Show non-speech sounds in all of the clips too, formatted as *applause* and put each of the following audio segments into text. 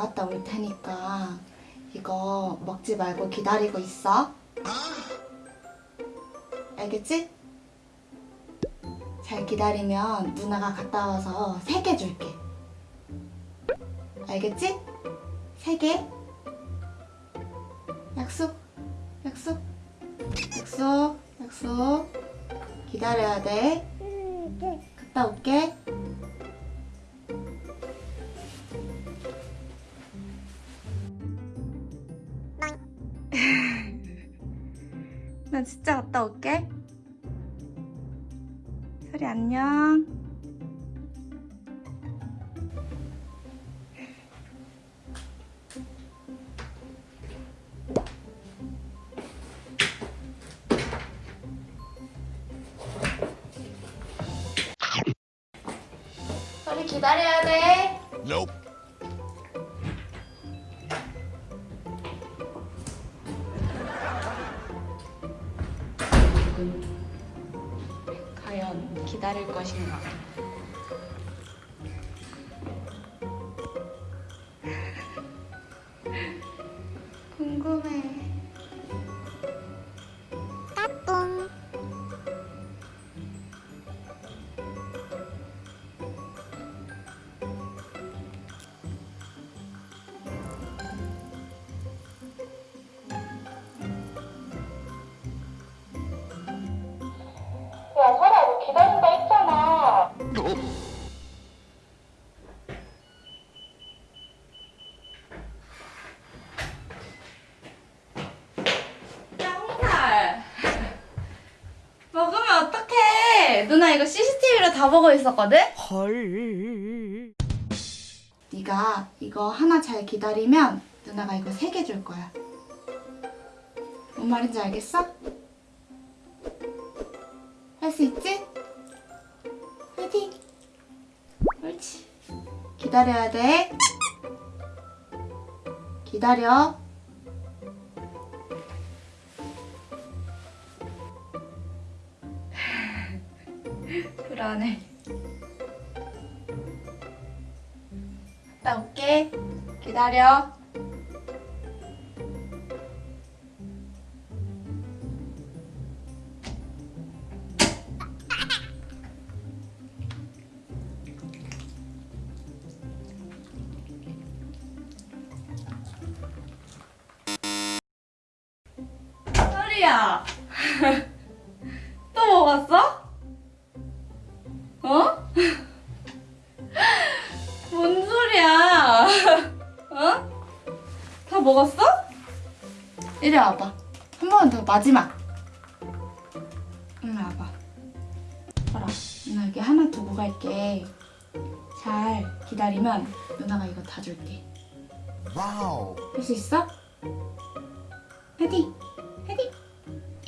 올 테니까 이거 먹지 말고 기다리고 있어. 알겠지? 잘 기다리면 누나가 갔다 와서 세 개 줄게. 알겠지? 세 개. 약속, 약속, 약속, 약속. 기다려야 돼. 갔다 올게. 나 진짜 갔다 올게. 소리 안녕. 소리 기다려야 돼. Nope. 과연 기다릴 것인가? 이거 CCTV로 다 보고 있었거든? 헐. 네가 이거 하나 잘 기다리면 누나가 이거 세 개 줄 거야. 뭔 말인지 알겠어? 할 수 있지? 화이팅! 옳지. 기다려야 돼. 기다려. 안해. 갔다 올게. 기다려. 소리야. *laughs* 또 먹었어? 어? 뭔 소리야? 어? 다 먹었어? 이리 와봐. 한 번 더 마지막. 이리 와봐. 봐라. 누나 여기 하나 두고 갈게. 잘 기다리면 누나가 이거 다 줄게. 와우. 할 수 있어? 파이팅! 파이팅!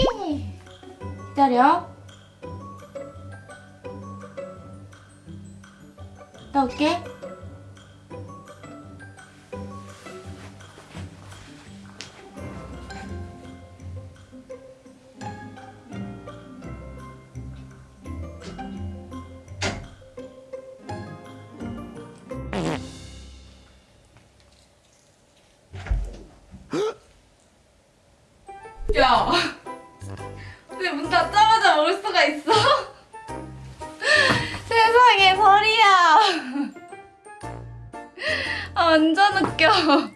예! 기다려. 갔다 올게. 야, 왜문 닫자마자 먹을 수가 있어? *laughs* 세상에 설이야. 아, *laughs* 완전 웃겨.